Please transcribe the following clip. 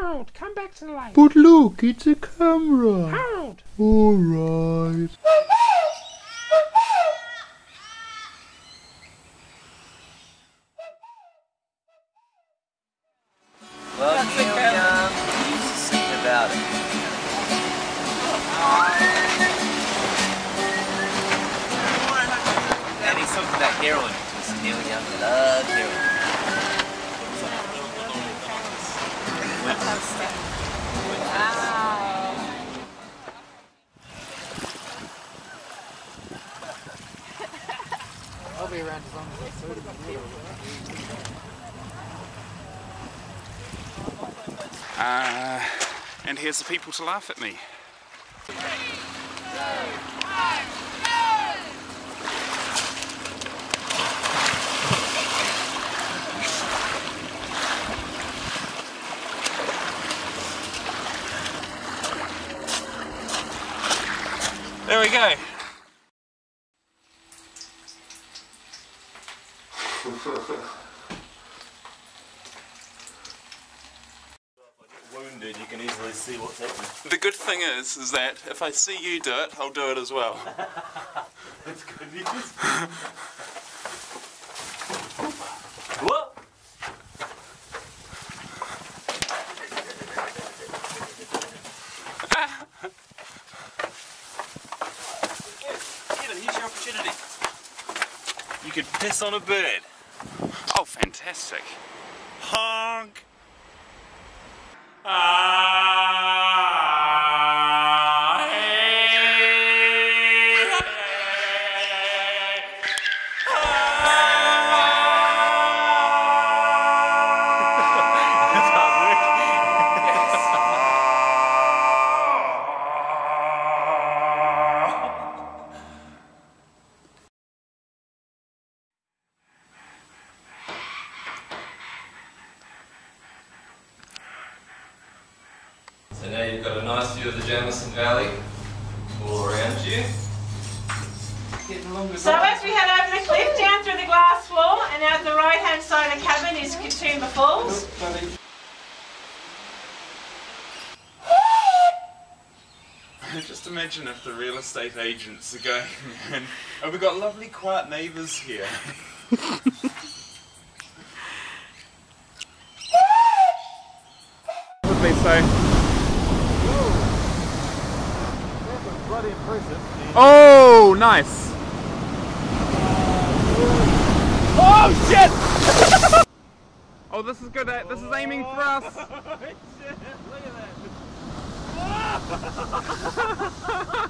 Harold, come back to the light. But look, it's a camera. Harold. Alright. Well, Neil uh, Young used to sing about it. And he talked about heroin because Neil Young loved heroin. Be around as long as. Uh, and here's the people to laugh at me. There we go. Wounded, you can easily see what's happening. The good thing is, is that if I see you do it, I'll do it as well. That's good news. what? Get here's your opportunity. You could piss on a bird. Oh, fantastic. Honk! So now you've got a nice view of the Jamison Valley all around you. So as we head over the cliff, down through the glass floor, and out the right hand side of the cabin is Katoomba Falls. Just imagine if the real estate agents are going, and oh, we've got lovely quiet neighbours here. what did they in impressive. Oh, nice. Oh, shit! oh, this is good. Uh, this is aiming for us. Shit. Look at that.